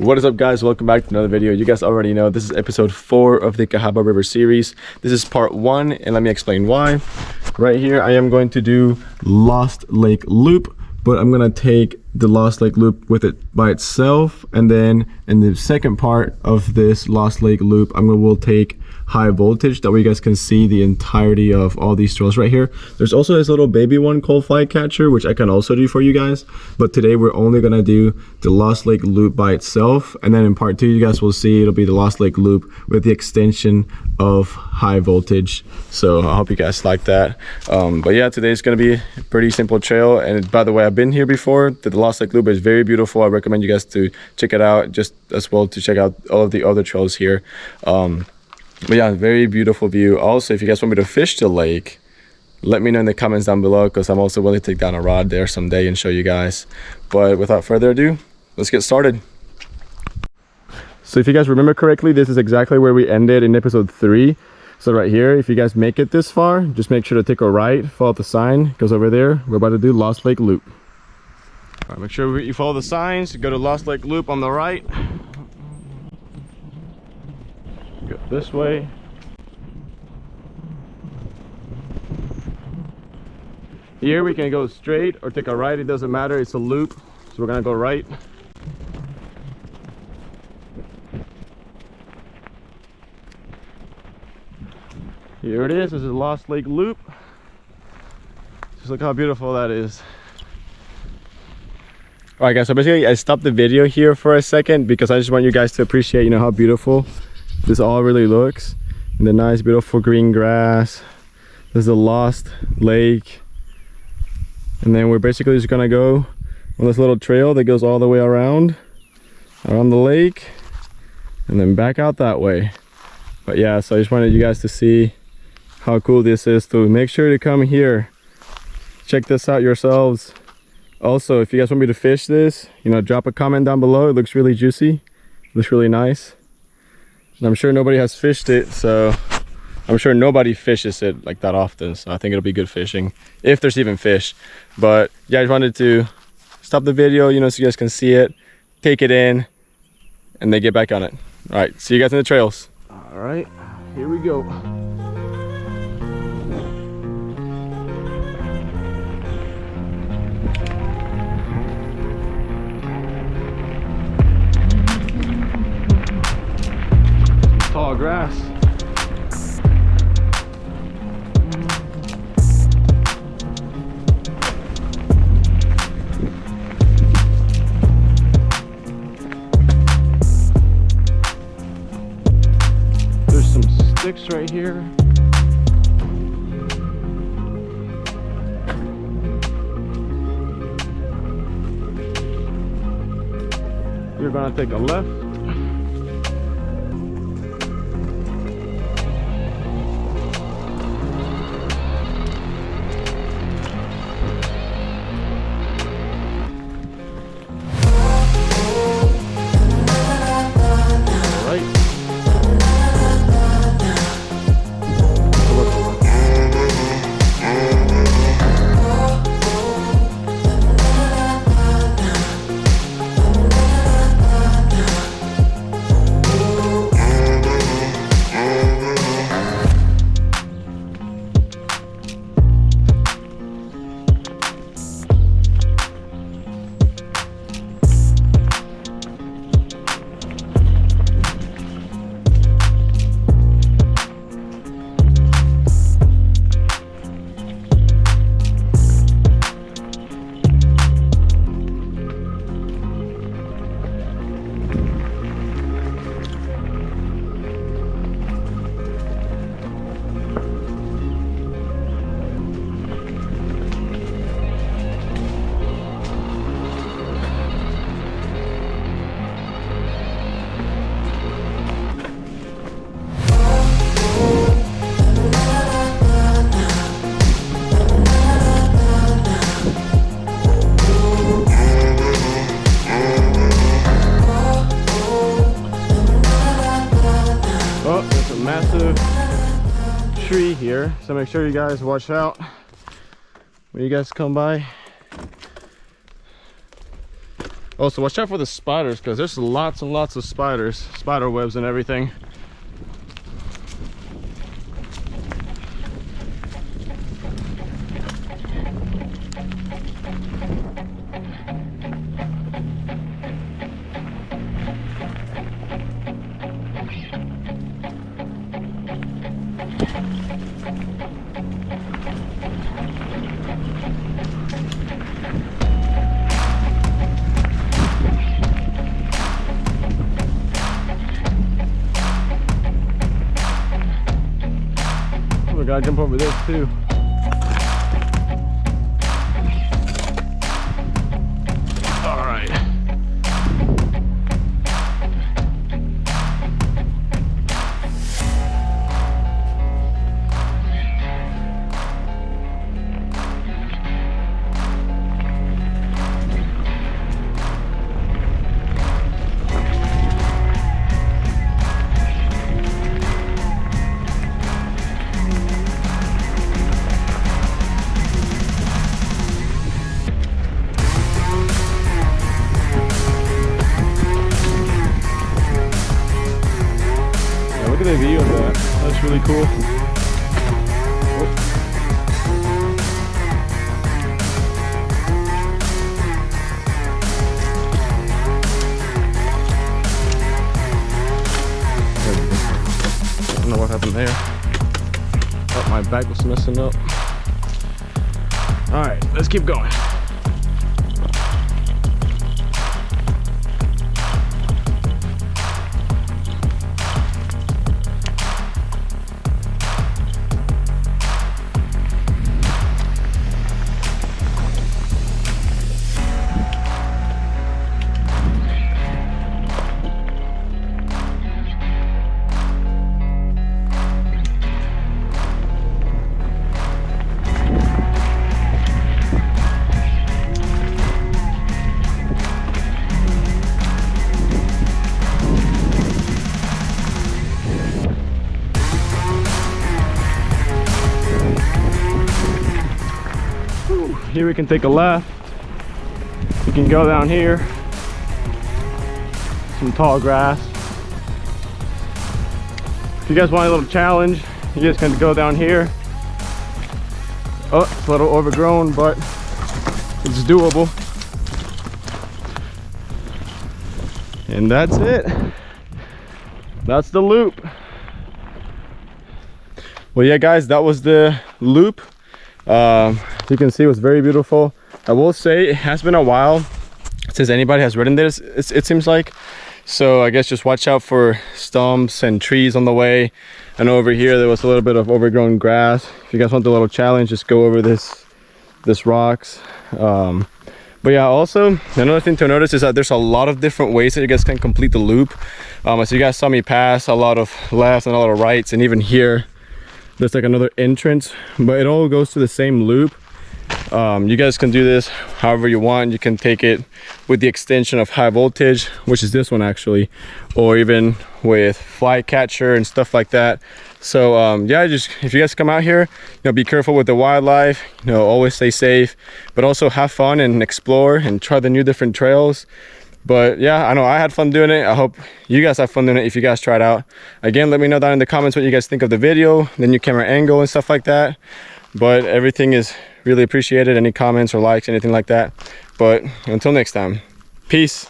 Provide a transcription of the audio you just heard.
What is up guys? Welcome back to another video. You guys already know this is episode 4 of the Cahaba River series. This is part 1 and let me explain why. Right here I am going to do Lost Lake Loop but I'm gonna take the Lost Lake Loop with it by itself and then in the second part of this Lost Lake Loop I'm gonna will take high voltage that way you guys can see the entirety of all these trails right here. There's also this little baby one called flycatcher which i can also do for you guys. But today we're only gonna do the lost lake loop by itself. And then in part two you guys will see it'll be the lost lake loop with the extension of high voltage. So i hope you guys like that. Um, but yeah today's gonna be a pretty simple trail. And by the way i've been here before. The lost lake loop is very beautiful. I recommend you guys to check it out just as well to check out all of the other trails here. Um, but yeah very beautiful view. Also if you guys want me to fish the lake let me know in the comments down below because i'm also willing to take down a rod there someday and show you guys. But without further ado let's get started. So if you guys remember correctly this is exactly where we ended in episode three. So right here if you guys make it this far just make sure to take a right follow the sign goes over there we're about to do lost lake loop. All right make sure you follow the signs go to lost lake loop on the right go this way. Here we can go straight or take a right it doesn't matter it's a loop. So we're gonna go right. Here it is this is lost lake loop. Just look how beautiful that is. All right guys so basically i stopped the video here for a second because i just want you guys to appreciate you know how beautiful this all really looks. And the nice beautiful green grass. There's a lost lake. And then we're basically just gonna go on this little trail that goes all the way around around the lake and then back out that way. But yeah so i just wanted you guys to see how cool this is to make sure to come here. Check this out yourselves. Also if you guys want me to fish this you know drop a comment down below. It looks really juicy. It looks really nice and I'm sure nobody has fished it so I'm sure nobody fishes it like that often so I think it'll be good fishing if there's even fish. But yeah I just wanted to stop the video you know so you guys can see it take it in and then get back on it. All right see you guys in the trails. All right here we go tall grass. There's some sticks right here. You're gonna take a left here so make sure you guys watch out when you guys come by Also, watch out for the spiders because there's lots and lots of spiders, spider webs and everything. Gotta jump over this too. That. That's really cool. Know what happened there. My back was messing up. All right, let's keep going. Here we can take a left. We can go down here. Some tall grass. If you guys want a little challenge, you guys can go down here. Oh, it's a little overgrown, but it's doable. And that's it. That's the loop. Well, yeah, guys, that was the loop. Um, you can see it was very beautiful. I will say it has been a while since anybody has ridden this, it, it seems like. So I guess just watch out for stumps and trees on the way. and over here there was a little bit of overgrown grass. If you guys want the little challenge, just go over this this rocks. Um, but yeah, also another thing to notice is that there's a lot of different ways that you guys can complete the loop. Um, as you guys saw me pass, a lot of lefts and a lot of rights, and even here there's like another entrance, but it all goes to the same loop. Um, you guys can do this however you want. You can take it with the extension of high voltage, which is this one actually, or even with flycatcher and stuff like that. So um, yeah, just if you guys come out here, you know, be careful with the wildlife. You know, always stay safe, but also have fun and explore and try the new different trails but yeah i know i had fun doing it. I hope you guys have fun doing it if you guys try it out. Again let me know down in the comments what you guys think of the video the new camera angle and stuff like that. But everything is really appreciated. Any comments or likes anything like that. But until next time peace